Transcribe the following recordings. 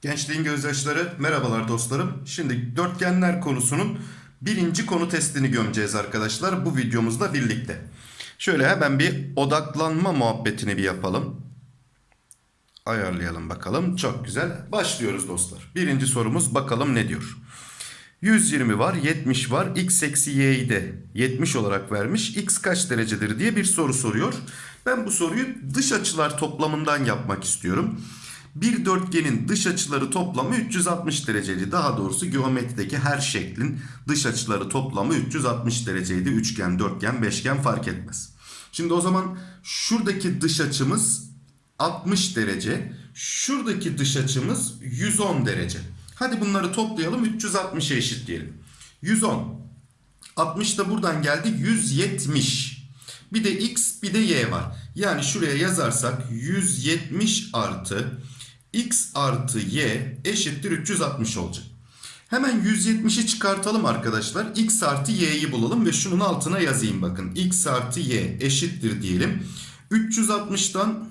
Gençliğin gözyaşları merhabalar dostlarım. Şimdi dörtgenler konusunun birinci konu testini gömeceğiz arkadaşlar bu videomuzla birlikte. Şöyle hemen bir odaklanma muhabbetini bir yapalım. Ayarlayalım bakalım. Çok güzel. Başlıyoruz dostlar. Birinci sorumuz bakalım ne diyor. 120 var, 70 var. X eksi y'yi de 70 olarak vermiş. X kaç derecedir diye bir soru soruyor. Ben bu soruyu dış açılar toplamından yapmak istiyorum. Bir dörtgenin dış açıları toplamı 360 dereceydi. Daha doğrusu geometrideki her şeklin dış açıları toplamı 360 dereceydi. Üçgen, dörtgen, beşgen fark etmez. Şimdi o zaman şuradaki dış açımız 60 derece. Şuradaki dış açımız 110 derece. Hadi bunları toplayalım 360'a eşitleyelim. 110. 60 da buradan geldi 170. Bir de x bir de y var. Yani şuraya yazarsak 170 artı x artı y eşittir 360 olacak. Hemen 170'i çıkartalım arkadaşlar. x artı y'yi bulalım ve şunun altına yazayım bakın. x artı y eşittir diyelim. 360'dan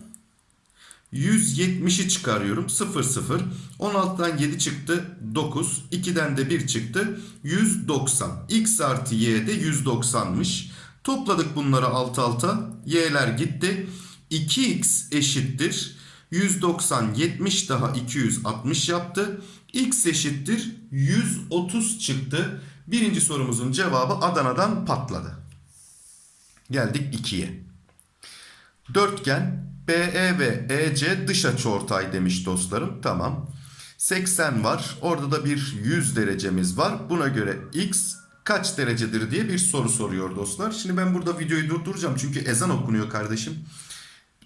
170'i çıkarıyorum. 0 0. 16'dan 7 çıktı. 9. 2'den de 1 çıktı. 190. X artı y de 190'mış. Topladık bunları alt alta. Y'ler gitti. 2x eşittir. 190 70 daha 260 yaptı. X eşittir 130 çıktı. Birinci sorumuzun cevabı Adana'dan patladı. Geldik 2'ye. Dörtgen BE ve EC dış açıortay demiş dostlarım. Tamam. 80 var. Orada da bir 100 derecemiz var. Buna göre X kaç derecedir diye bir soru soruyor dostlar. Şimdi ben burada videoyu durduracağım. Çünkü ezan okunuyor kardeşim.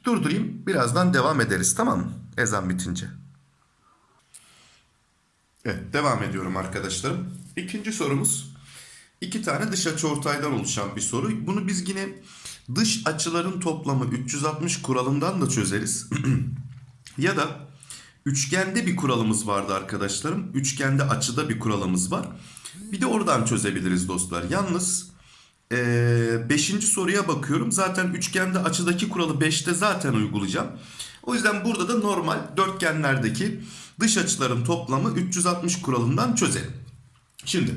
Durdurayım. Birazdan devam ederiz tamam mı? Ezan bitince. Evet devam ediyorum arkadaşlarım. İkinci sorumuz. iki tane dış açıortaydan oluşan bir soru. Bunu biz yine dış açıların toplamı 360 kuralından da çözeriz. ya da üçgende bir kuralımız vardı arkadaşlarım. Üçgende açıda bir kuralımız var. Bir de oradan çözebiliriz dostlar. Yalnız 5. Ee, soruya bakıyorum. Zaten üçgende açıdaki kuralı 5'te zaten uygulayacağım. O yüzden burada da normal dörtgenlerdeki dış açıların toplamı 360 kuralından çözelim. Şimdi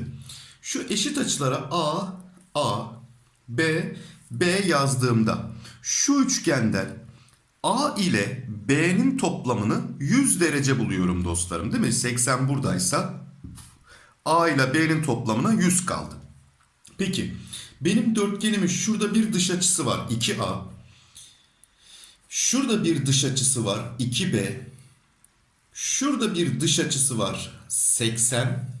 şu eşit açılara A, A, B, B yazdığımda şu üçgenden A ile B'nin toplamını 100 derece buluyorum dostlarım değil mi? 80 buradaysa A ile B'nin toplamına 100 kaldı. Peki benim dörtgenimin şurada bir dış açısı var 2A. Şurada bir dış açısı var 2B. Şurada bir dış açısı var 80.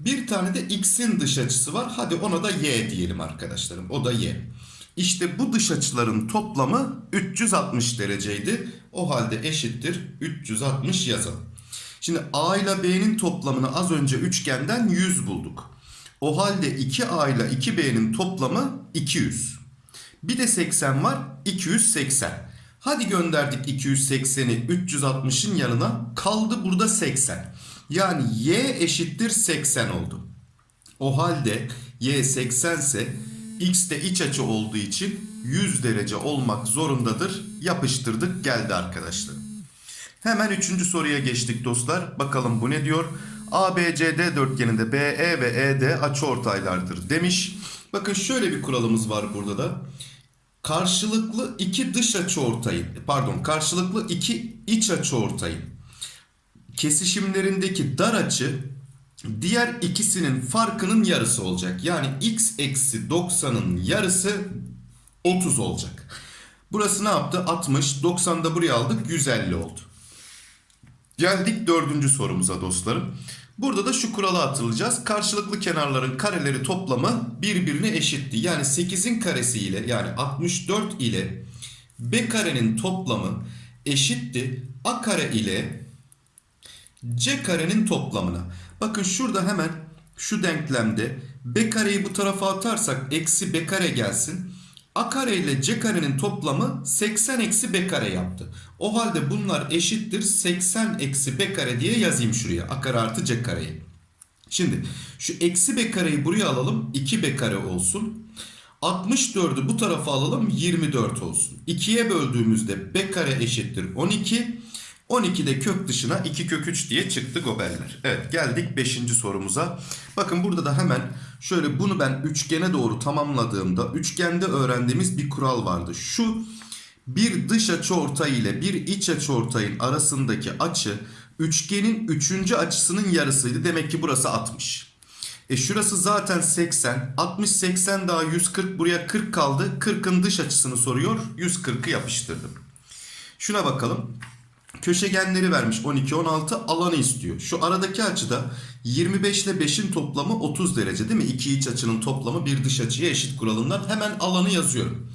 Bir tane de x'in dış açısı var. Hadi ona da y diyelim arkadaşlarım. O da y. İşte bu dış açıların toplamı 360 dereceydi. O halde eşittir 360 yazalım. Şimdi a ile b'nin toplamını az önce üçgenden 100 bulduk. O halde 2a ile 2b'nin toplamı 200. Bir de 80 var 280. Hadi gönderdik 280'i 360'ın yanına kaldı burada 80. Yani y eşittir 80 oldu. O halde y 80 ise x de iç açı olduğu için 100 derece olmak zorundadır. Yapıştırdık geldi arkadaşlar. Hemen üçüncü soruya geçtik dostlar. Bakalım bu ne diyor? ABCD dörtgeninde BE ve ED açıortaylardır demiş. Bakın şöyle bir kuralımız var burada da. Karşılıklı iki dış açıortayın, pardon, karşılıklı iki iç açıortayın kesişimlerindeki dar açı diğer ikisinin farkının yarısı olacak. Yani x eksi 90'ın yarısı 30 olacak. Burası ne yaptı? 60. 90'da buraya aldık. 150 oldu. Geldik dördüncü sorumuza dostlarım. Burada da şu kuralı hatırlayacağız. Karşılıklı kenarların kareleri toplamı birbirine eşitti. Yani 8'in karesi ile yani 64 ile b karenin toplamı eşitti. a kare ile c karenin toplamına. Bakın şurada hemen şu denklemde b kareyi bu tarafa atarsak eksi b kare gelsin. A kare ile C karenin toplamı 80 eksi B kare yaptı. O halde bunlar eşittir 80 eksi B kare diye yazayım şuraya. A kare artı C kareyi. Şimdi şu eksi B kareyi buraya alalım. 2 B kare olsun. 64'ü bu tarafa alalım 24 olsun. 2'ye böldüğümüzde b kare eşittir 12. 12 de kök dışına 2 kök 3 diye çıktı goberler. Evet geldik 5. sorumuza. Bakın burada da hemen şöyle bunu ben üçgene doğru tamamladığımda üçgende öğrendiğimiz bir kural vardı. Şu bir dış açıortay ile bir iç açıortayın arasındaki açı üçgenin üçüncü açısının yarısıydı. Demek ki burası 60. E şurası zaten 80. 60 80 daha 140 buraya 40 kaldı. 40'ın dış açısını soruyor. 140'ı yapıştırdım. Şuna bakalım. Köşegenleri vermiş 12 16 alanı istiyor. Şu aradaki açıda 25 ile 5'in toplamı 30 derece değil mi? İki iç açının toplamı bir dış açıya eşit kuralından hemen alanı yazıyorum.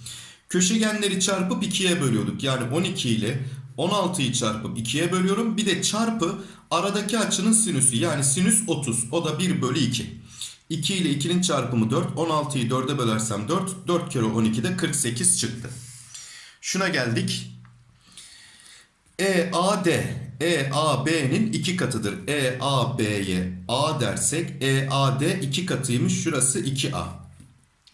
Köşegenleri çarpıp 2'ye bölüyorduk. Yani 12 ile 16'yı çarpıp 2'ye bölüyorum. Bir de çarpı aradaki açının sinüsü yani sinüs 30. O da 1 bölü 2. 2 ile 2'nin çarpımı 4. 16'yı 4'e bölersem 4. 4 kere 12'de 48 çıktı. Şuna geldik. EAD EAB'nin iki katıdır. EAB'ye A dersek EAD iki katıymış. Şurası 2A.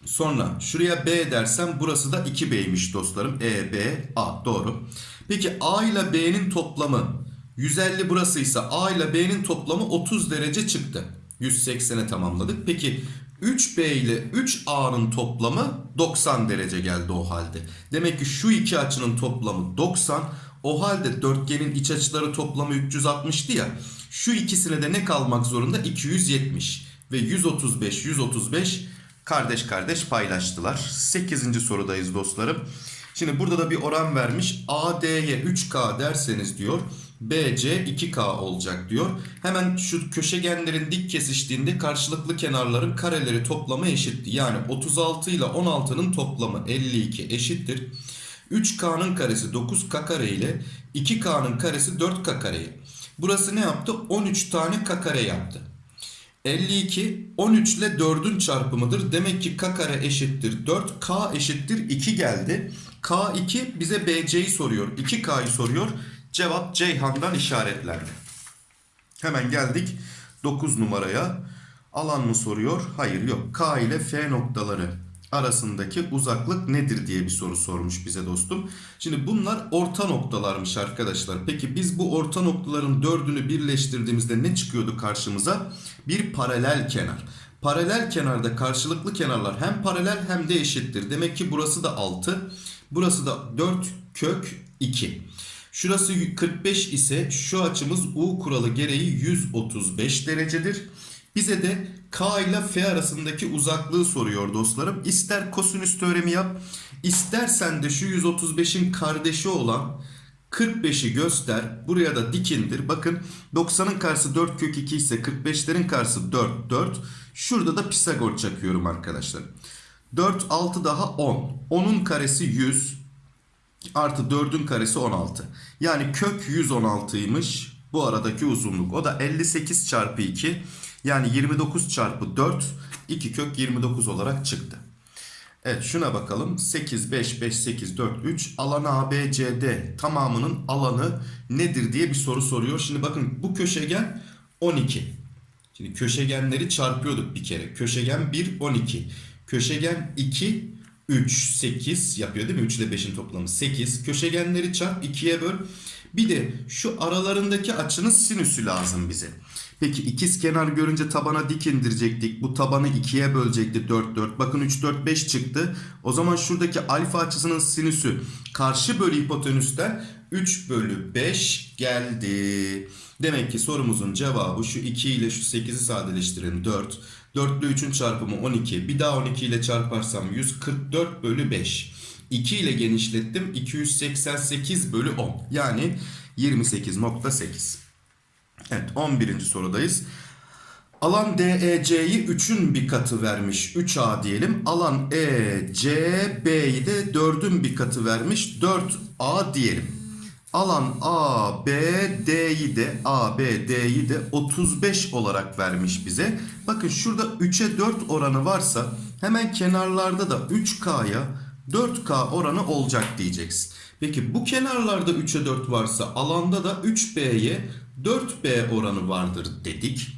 Sonra şuraya B dersem burası da 2B'ymiş dostlarım. E, B, A. Doğru. Peki A ile B'nin toplamı 150 burasıysa A ile B'nin toplamı 30 derece çıktı. 180'e tamamladık. Peki 3B ile 3A'nın toplamı 90 derece geldi o halde. Demek ki şu iki açının toplamı 90. O halde dörtgenin iç açıları toplamı 360'tı ya. Şu ikisine de ne kalmak zorunda? 270 ve 135 135 kardeş kardeş paylaştılar. 8. sorudayız dostlarım. Şimdi burada da bir oran vermiş. AD'ye 3K derseniz diyor. BC 2K olacak diyor. Hemen şu köşegenlerin dik kesiştiğinde karşılıklı kenarların kareleri toplamı eşitti. Yani 36 ile 16'nın toplamı 52 eşittir. 3K'nın karesi 9K kare ile 2K'nın karesi 4K kare. Burası ne yaptı? 13 tane K kare yaptı. 52 13 ile 4'ün çarpımıdır. Demek ki k kare eşittir 4. K eşittir 2 geldi. K2 bize BC'yi soruyor. 2K'yı soruyor. Cevap Ceyhan'dan işaretlendi. Hemen geldik 9 numaraya. Alan mı soruyor? Hayır yok. K ile F noktaları arasındaki uzaklık nedir diye bir soru sormuş bize dostum. Şimdi bunlar orta noktalarmış arkadaşlar. Peki biz bu orta noktaların dördünü birleştirdiğimizde ne çıkıyordu karşımıza? Bir paralel kenar. Paralel kenarda karşılıklı kenarlar hem paralel hem de eşittir. Demek ki burası da 6. Burası da 4 kök 2. Şurası 45 ise şu açımız U kuralı gereği 135 derecedir. Bize de K ile F arasındaki uzaklığı soruyor dostlarım. İster kosinüs teoremi yap, istersen de şu 135'in kardeşi olan 45'i göster. Buraya da dikindir. Bakın 90'ın karşısı 4 kök 2 ise 45'lerin karşısı 4 4. Şurada da Pisagor çakıyorum arkadaşlar. 4 6 daha 10. 10'un karesi 100 artı 4'ün karesi 16. Yani kök 116'ymış bu aradaki uzunluk. O da 58 çarpı 2. Yani 29 çarpı 4 2 kök 29 olarak çıktı. Evet şuna bakalım. 8, 5, 5, 8, 4, 3 alan ABCD tamamının alanı nedir diye bir soru soruyor. Şimdi bakın bu köşegen 12. Şimdi köşegenleri çarpıyorduk bir kere. Köşegen 1, 12. Köşegen 2, 3, 8 yapıyor değil mi? 3 ile 5'in toplamı 8. Köşegenleri çarp 2'ye böl. Bir de şu aralarındaki açının sinüsü lazım bize. Peki ikiz kenar görünce tabana dik indirecektik. Bu tabanı ikiye bölecekti 4 4. Bakın 3 4 5 çıktı. O zaman şuradaki alfa açısının sinüsü karşı bölü hipotenüsten 3 bölü 5 geldi. Demek ki sorumuzun cevabı şu 2 ile şu 8'i sadeleştirin 4. 4 ile 3'ün çarpımı 12. Bir daha 12 ile çarparsam 144 bölü 5. 2 ile genişlettim 288 bölü 10. Yani 28.8. Evet 11. sorudayız. Alan DEC'yi 3'ün bir katı vermiş 3A diyelim. Alan ECB'yi de 4'ün bir katı vermiş 4A diyelim. Alan ABD'yi de ABD'yi de 35 olarak vermiş bize. Bakın şurada 3'e 4 oranı varsa hemen kenarlarda da 3K'ya 4K oranı olacak diyeceksin. Peki bu kenarlarda 3'e 4 varsa alanda da 3B'ye 4B oranı vardır dedik.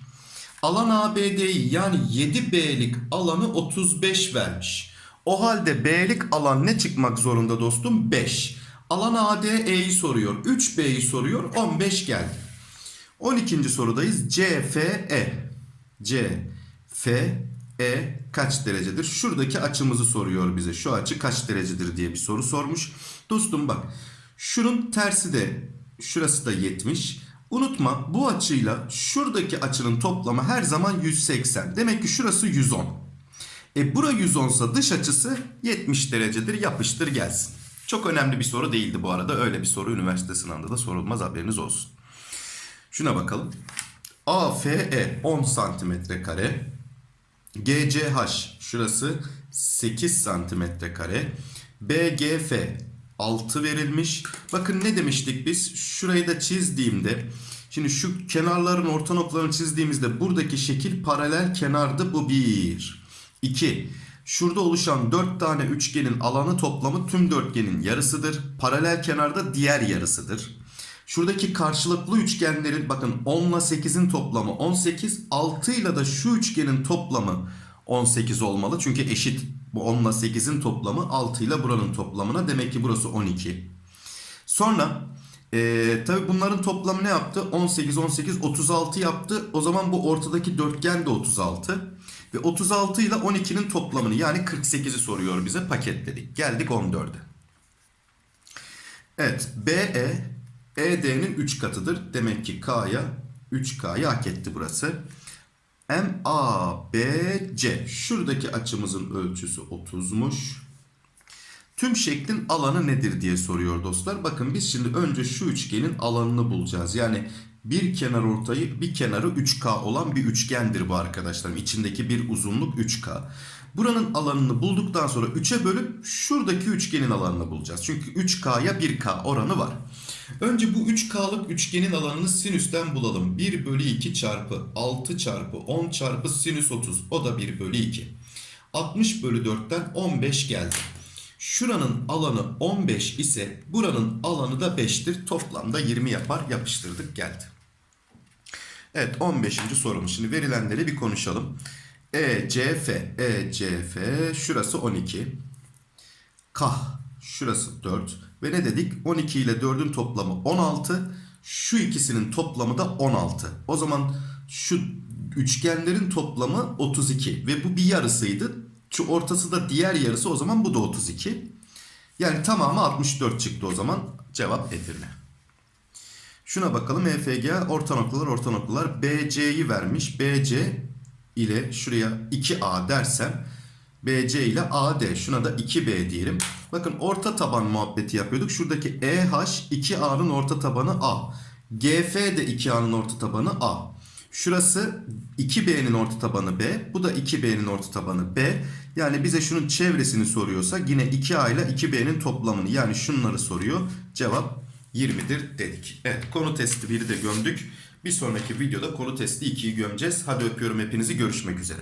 Alan ABD'yi yani 7B'lik alanı 35 vermiş. O halde B'lik alan ne çıkmak zorunda dostum? 5. Alan ADE'yi soruyor. 3B'yi soruyor. 15 geldi. 12. sorudayız. CFE. CFE kaç derecedir? Şuradaki açımızı soruyor bize. Şu açı kaç derecedir diye bir soru sormuş. Dostum bak. Şunun tersi de şurası da 70. Unutma bu açıyla şuradaki açının toplamı her zaman 180. Demek ki şurası 110. E bura 110 ise dış açısı 70 derecedir. Yapıştır gelsin. Çok önemli bir soru değildi bu arada. Öyle bir soru üniversite sınavında da sorulmaz haberiniz olsun. Şuna bakalım. AFE 10 santimetre kare. GCH şurası 8 santimetre kare. BGF 6 verilmiş. Bakın ne demiştik biz? Şurayı da çizdiğimde Şimdi şu kenarların orta noktalarını çizdiğimizde buradaki şekil paralel kenardı. Bu 1. 2. Şurada oluşan 4 tane üçgenin alanı toplamı tüm dörtgenin yarısıdır. Paralel kenarda diğer yarısıdır. Şuradaki karşılıklı üçgenlerin bakın 10 ile 8'in toplamı 18. 6 ile de şu üçgenin toplamı 18 olmalı. Çünkü eşit bu 10 ile 8'in toplamı 6 ile buranın toplamına. Demek ki burası 12. Sonra ee, tabi bunların toplamı ne yaptı? 18, 18, 36 yaptı. O zaman bu ortadaki dörtgen de 36. Ve 36 ile 12'nin toplamını yani 48'i soruyor bize paketledik. Geldik 14'e. Evet BE ED'nin 3 katıdır. Demek ki K'ya 3K'yı hak etti burası. MABC şuradaki açımızın ölçüsü 30'muş. Tüm şeklin alanı nedir diye soruyor dostlar. Bakın biz şimdi önce şu üçgenin alanını bulacağız. Yani bir kenar ortayı bir kenarı 3K olan bir üçgendir bu arkadaşlarım. İçindeki bir uzunluk 3K. Buranın alanını bulduktan sonra 3'e bölüp şuradaki üçgenin alanını bulacağız. Çünkü 3K'ya 1K oranı var. Önce bu 3K'lık üçgenin alanını sinüsten bulalım. 1 bölü 2 çarpı 6 çarpı 10 çarpı sinüs 30. O da 1 bölü 2. 60 bölü 4'ten 15 geldi. Şuranın alanı 15 ise buranın alanı da 5'tir. Toplamda 20 yapar. Yapıştırdık geldi. Evet 15. sorumuz. Şimdi verilenleri bir konuşalım. ECF, ECF şurası 12. Kah şurası 4. Ve ne dedik? 12 ile 4'ün toplamı 16. Şu ikisinin toplamı da 16. O zaman şu üçgenlerin toplamı 32. Ve bu bir yarısıydı. Şu ortası da diğer yarısı o zaman bu da 32. Yani tamamı 64 çıktı o zaman. Cevap Edirne. Şuna bakalım EFG orta noktalar orta noktalar BC'yi vermiş. BC ile şuraya 2A dersem BC ile AD şuna da 2B diyelim. Bakın orta taban muhabbeti yapıyorduk. Şuradaki EH 2A'nın orta tabanı A. GF de 2A'nın orta tabanı A. Şurası 2B'nin orta tabanı B. Bu da 2B'nin orta tabanı B. Yani bize şunun çevresini soruyorsa yine 2A ile 2B'nin toplamını yani şunları soruyor. Cevap 20'dir dedik. Evet konu testi 1'i de gömdük. Bir sonraki videoda konu testi 2'yi gömeceğiz. Hadi öpüyorum hepinizi görüşmek üzere.